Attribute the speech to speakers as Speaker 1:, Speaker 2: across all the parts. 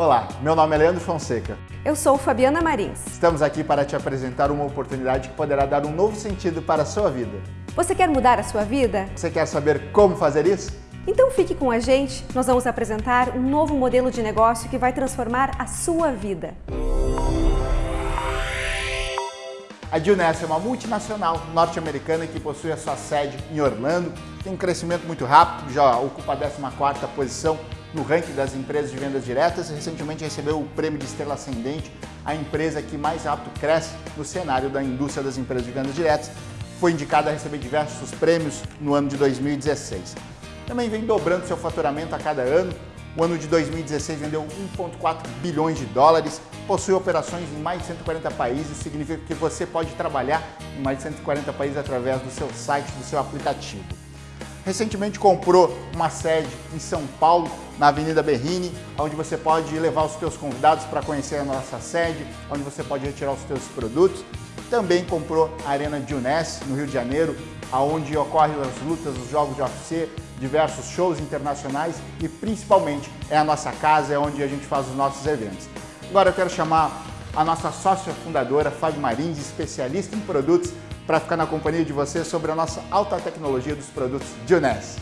Speaker 1: Olá, meu nome é Leandro Fonseca.
Speaker 2: Eu sou Fabiana Marins.
Speaker 1: Estamos aqui para te apresentar uma oportunidade que poderá dar um novo sentido para a sua vida.
Speaker 2: Você quer mudar a sua vida?
Speaker 1: Você quer saber como fazer isso?
Speaker 2: Então fique com a gente, nós vamos apresentar um novo modelo de negócio que vai transformar a sua vida.
Speaker 1: A Dioness é uma multinacional norte-americana que possui a sua sede em Orlando, tem um crescimento muito rápido, já ocupa a 14ª posição no ranking das empresas de vendas diretas recentemente recebeu o prêmio de Estrela Ascendente, a empresa que mais rápido cresce no cenário da indústria das empresas de vendas diretas. Foi indicada a receber diversos prêmios no ano de 2016. Também vem dobrando seu faturamento a cada ano, o ano de 2016 vendeu 1,4 bilhões de dólares, possui operações em mais de 140 países, significa que você pode trabalhar em mais de 140 países através do seu site, do seu aplicativo. Recentemente comprou uma sede em São Paulo, na Avenida Berrini, onde você pode levar os seus convidados para conhecer a nossa sede, onde você pode retirar os seus produtos. Também comprou a Arena de Unes, no Rio de Janeiro, onde ocorrem as lutas, os jogos de UFC, diversos shows internacionais e principalmente é a nossa casa, é onde a gente faz os nossos eventos. Agora eu quero chamar a nossa sócia fundadora, Fábio Marins, especialista em produtos, para ficar na companhia de você sobre a nossa alta tecnologia dos produtos Juness.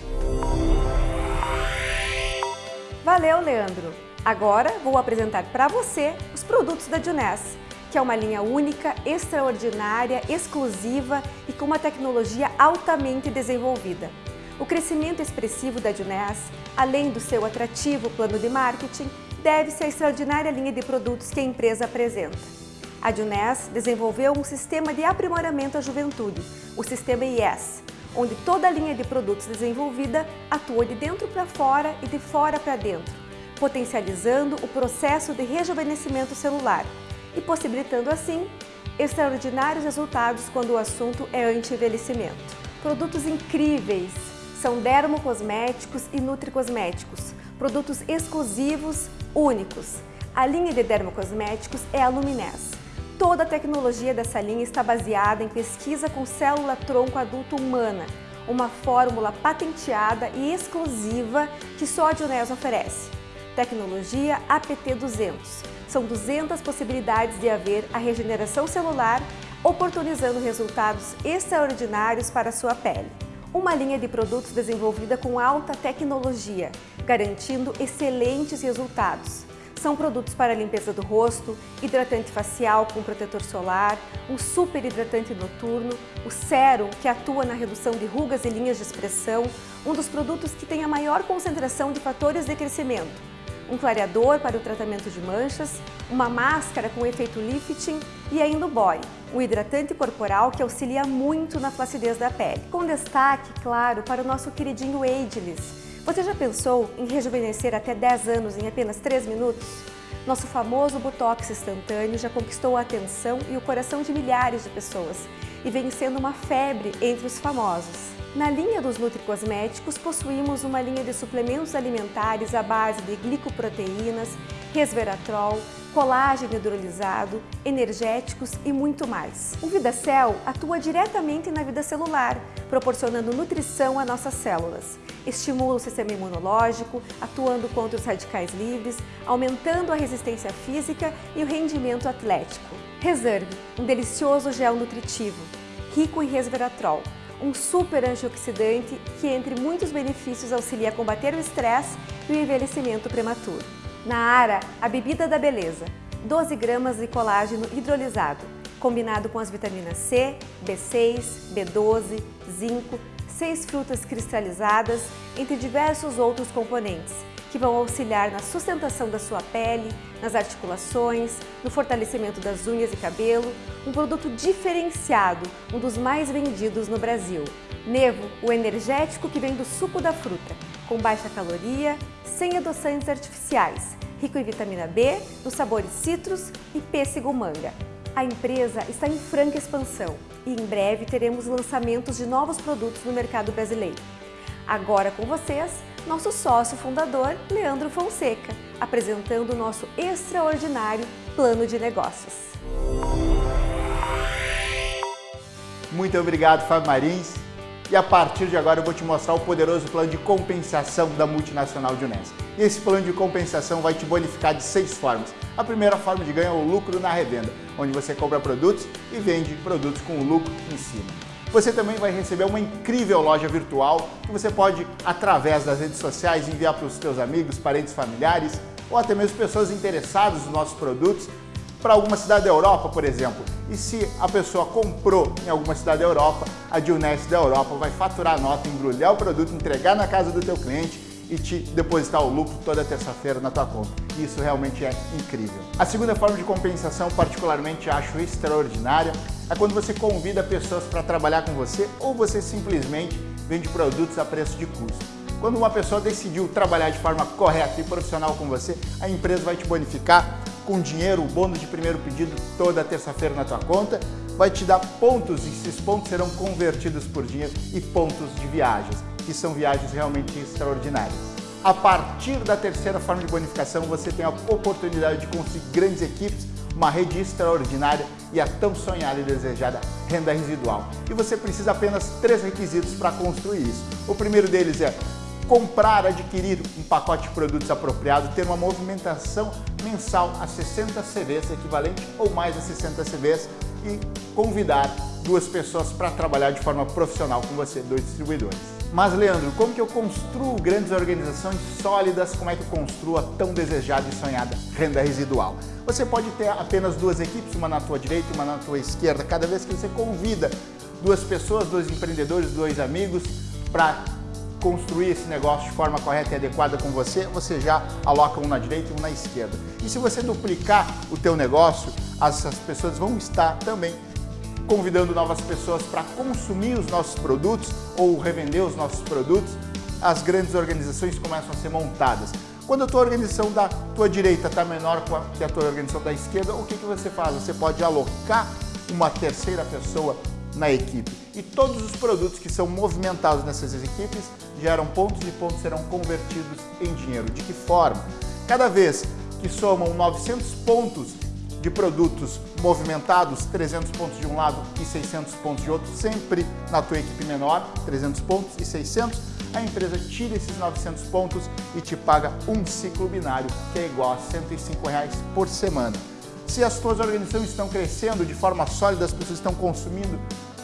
Speaker 2: Valeu, Leandro! Agora vou apresentar para você os produtos da Juness, que é uma linha única, extraordinária, exclusiva e com uma tecnologia altamente desenvolvida. O crescimento expressivo da Juness, além do seu atrativo plano de marketing, deve-se à extraordinária linha de produtos que a empresa apresenta. A Juness desenvolveu um sistema de aprimoramento à juventude, o sistema IES, onde toda a linha de produtos desenvolvida atua de dentro para fora e de fora para dentro, potencializando o processo de rejuvenescimento celular e possibilitando assim extraordinários resultados quando o assunto é anti-envelhecimento. Produtos incríveis, são dermocosméticos e nutricosméticos, produtos exclusivos, únicos. A linha de dermocosméticos é a Luminez. Toda a tecnologia dessa linha está baseada em pesquisa com célula-tronco adulto humana, uma fórmula patenteada e exclusiva que só a Dionés oferece. Tecnologia APT200. São 200 possibilidades de haver a regeneração celular, oportunizando resultados extraordinários para a sua pele uma linha de produtos desenvolvida com alta tecnologia, garantindo excelentes resultados. São produtos para limpeza do rosto, hidratante facial com protetor solar, um super hidratante noturno, o Serum, que atua na redução de rugas e linhas de expressão, um dos produtos que tem a maior concentração de fatores de crescimento, um clareador para o tratamento de manchas, uma máscara com efeito lifting e ainda o Boy, um hidratante corporal que auxilia muito na flacidez da pele. Com destaque, claro, para o nosso queridinho Ageless. Você já pensou em rejuvenescer até 10 anos em apenas 3 minutos? Nosso famoso Botox instantâneo já conquistou a atenção e o coração de milhares de pessoas e vem sendo uma febre entre os famosos. Na linha dos nutricosméticos, possuímos uma linha de suplementos alimentares à base de glicoproteínas, resveratrol, colágeno hidrolisado, energéticos e muito mais. O VidaCell atua diretamente na vida celular, proporcionando nutrição a nossas células. Estimula o sistema imunológico, atuando contra os radicais livres, aumentando a resistência física e o rendimento atlético. Reserve, um delicioso gel nutritivo, rico em resveratrol, um super antioxidante que, entre muitos benefícios, auxilia a combater o estresse e o envelhecimento prematuro. Na Ara, a bebida da beleza, 12 gramas de colágeno hidrolisado, combinado com as vitaminas C, B6, B12, zinco, 6 frutas cristalizadas, entre diversos outros componentes, que vão auxiliar na sustentação da sua pele, nas articulações, no fortalecimento das unhas e cabelo, um produto diferenciado, um dos mais vendidos no Brasil. Nevo, o energético que vem do suco da fruta, com baixa caloria, sem adoçantes artificiais, rico em vitamina B, nos sabores citros e pêssego manga. A empresa está em franca expansão e em breve teremos lançamentos de novos produtos no mercado brasileiro. Agora com vocês, nosso sócio fundador, Leandro Fonseca, apresentando o nosso extraordinário plano de negócios.
Speaker 1: Muito obrigado, Fábio Marins. E a partir de agora eu vou te mostrar o poderoso plano de compensação da multinacional de Unesco. E esse plano de compensação vai te bonificar de seis formas. A primeira forma de ganho é o lucro na revenda, onde você compra produtos e vende produtos com o lucro em cima. Você também vai receber uma incrível loja virtual que você pode, através das redes sociais, enviar para os seus amigos, parentes, familiares ou até mesmo pessoas interessadas nos nossos produtos para alguma cidade da Europa, por exemplo. E se a pessoa comprou em alguma cidade da Europa, a Dionest da Europa vai faturar a nota, embrulhar o produto, entregar na casa do teu cliente e te depositar o lucro toda terça-feira na tua conta. Isso realmente é incrível. A segunda forma de compensação, particularmente acho extraordinária, é quando você convida pessoas para trabalhar com você ou você simplesmente vende produtos a preço de custo. Quando uma pessoa decidiu trabalhar de forma correta e profissional com você, a empresa vai te bonificar com dinheiro, o bônus de primeiro pedido toda terça-feira na tua conta, vai te dar pontos e esses pontos serão convertidos por dinheiro e pontos de viagens, que são viagens realmente extraordinárias. A partir da terceira forma de bonificação, você tem a oportunidade de construir grandes equipes, uma rede extraordinária e a tão sonhada e desejada renda residual. E você precisa apenas três requisitos para construir isso. O primeiro deles é comprar, adquirir um pacote de produtos apropriado, ter uma movimentação mensal a 60 CVs, equivalente ou mais a 60 CVs, e convidar duas pessoas para trabalhar de forma profissional com você, dois distribuidores. Mas, Leandro, como que eu construo grandes organizações sólidas? Como é que eu construo a tão desejada e sonhada renda residual? Você pode ter apenas duas equipes, uma na tua direita e uma na tua esquerda, cada vez que você convida duas pessoas, dois empreendedores, dois amigos, para construir esse negócio de forma correta e adequada com você, você já aloca um na direita e um na esquerda. E se você duplicar o teu negócio, essas pessoas vão estar também convidando novas pessoas para consumir os nossos produtos ou revender os nossos produtos, as grandes organizações começam a ser montadas. Quando a tua organização da tua direita está menor que a tua organização da esquerda, o que, que você faz? Você pode alocar uma terceira pessoa na equipe. E todos os produtos que são movimentados nessas equipes geram pontos e pontos serão convertidos em dinheiro. De que forma? Cada vez que somam 900 pontos de produtos movimentados, 300 pontos de um lado e 600 pontos de outro, sempre na tua equipe menor, 300 pontos e 600, a empresa tira esses 900 pontos e te paga um ciclo binário, que é igual a 105 reais por semana. Se as tuas organizações estão crescendo de forma sólida, as pessoas estão consumindo,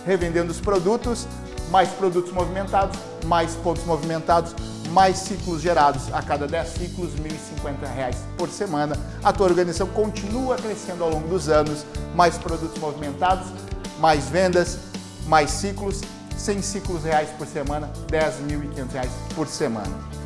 Speaker 1: revendendo os produtos, mais produtos movimentados, mais pontos movimentados, mais ciclos gerados a cada 10 ciclos, R$ 1.050 por semana. A tua organização continua crescendo ao longo dos anos, mais produtos movimentados, mais vendas, mais ciclos, 100 ciclos reais por semana, R$ 10.500 por semana.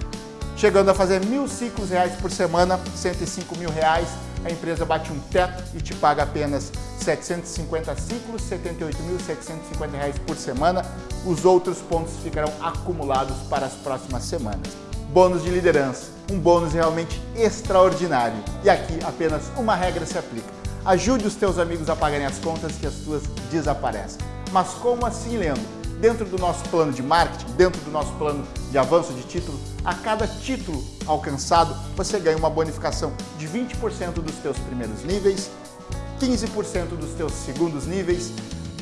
Speaker 1: Chegando a fazer mil ciclos reais por semana, 105 mil reais, a empresa bate um teto e te paga apenas 750 ciclos, R$ 78.750 por semana. Os outros pontos ficarão acumulados para as próximas semanas. Bônus de liderança, um bônus realmente extraordinário. E aqui apenas uma regra se aplica. Ajude os teus amigos a pagarem as contas que as tuas desaparecem. Mas como assim, Leandro? Dentro do nosso plano de marketing, dentro do nosso plano de avanço de título, a cada título alcançado, você ganha uma bonificação de 20% dos teus primeiros níveis, 15% dos teus segundos níveis,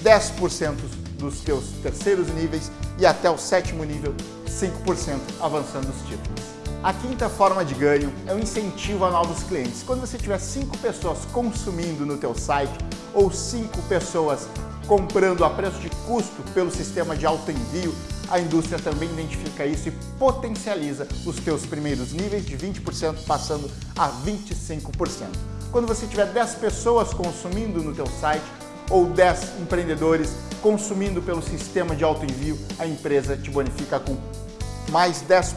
Speaker 1: 10% dos teus terceiros níveis e até o sétimo nível, 5% avançando os títulos. A quinta forma de ganho é o incentivo a novos clientes. Quando você tiver cinco pessoas consumindo no teu site ou cinco pessoas comprando a preço de custo pelo sistema de alto envio, a indústria também identifica isso e potencializa os teus primeiros níveis de 20% passando a 25%. Quando você tiver 10 pessoas consumindo no teu site ou 10 empreendedores consumindo pelo sistema de alto envio, a empresa te bonifica com mais 10%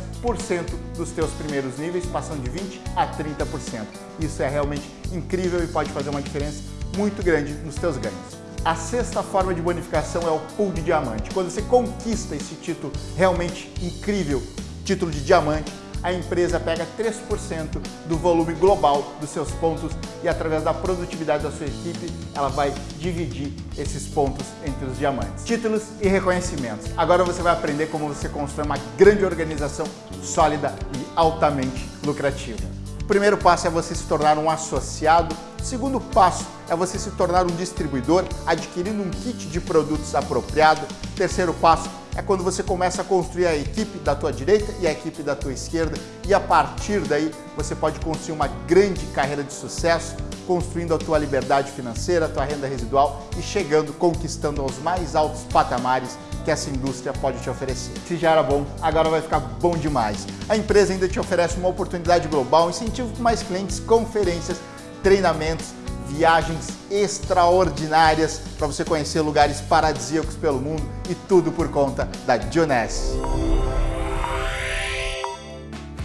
Speaker 1: dos teus primeiros níveis, passando de 20% a 30%. Isso é realmente incrível e pode fazer uma diferença muito grande nos teus ganhos. A sexta forma de bonificação é o pool de diamante. Quando você conquista esse título realmente incrível, título de diamante, a empresa pega 3% do volume global dos seus pontos e através da produtividade da sua equipe, ela vai dividir esses pontos entre os diamantes. Títulos e reconhecimentos. Agora você vai aprender como você constrói uma grande organização sólida e altamente lucrativa. O primeiro passo é você se tornar um associado Segundo passo é você se tornar um distribuidor adquirindo um kit de produtos apropriado. Terceiro passo é quando você começa a construir a equipe da tua direita e a equipe da tua esquerda e a partir daí você pode construir uma grande carreira de sucesso, construindo a tua liberdade financeira, a tua renda residual e chegando, conquistando aos mais altos patamares que essa indústria pode te oferecer. Se já era bom, agora vai ficar bom demais. A empresa ainda te oferece uma oportunidade global, incentivo com mais clientes, conferências, treinamentos, viagens extraordinárias para você conhecer lugares paradisíacos pelo mundo e tudo por conta da Juness.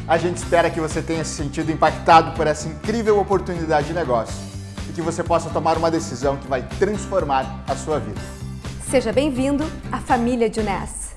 Speaker 1: A gente espera que você tenha se sentido impactado por essa incrível oportunidade de negócio e que você possa tomar uma decisão que vai transformar a sua vida.
Speaker 2: Seja bem-vindo à família Juness.